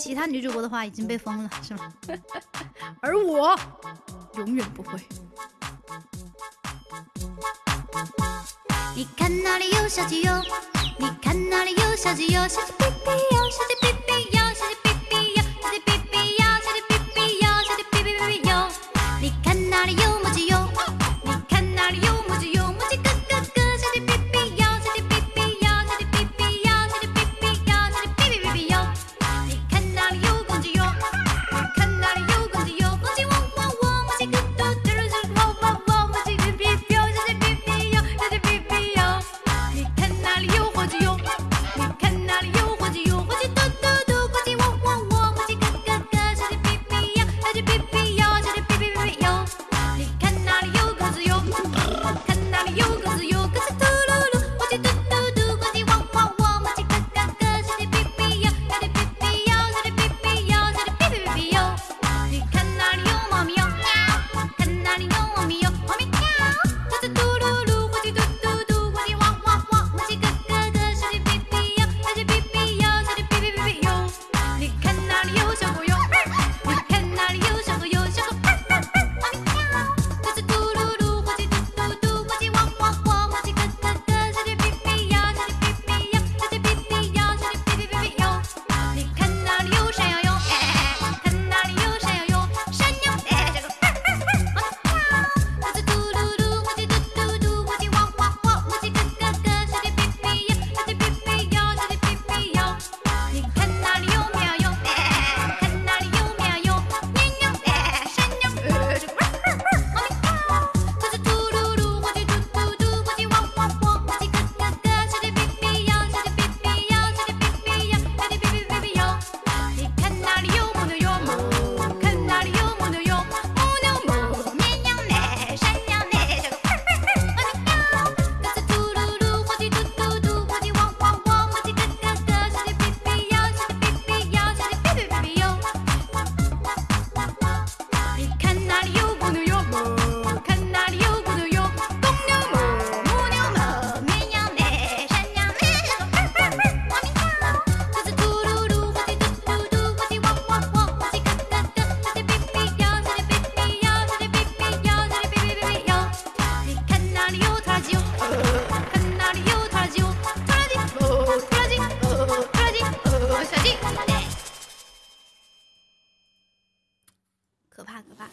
其他女主播的话已经被封了，是吗？而我永远不会。你看那里有小鸡哟，你看那里有小鸡哟，小鸡哔哔哟，小鸡哔。可怕可怕。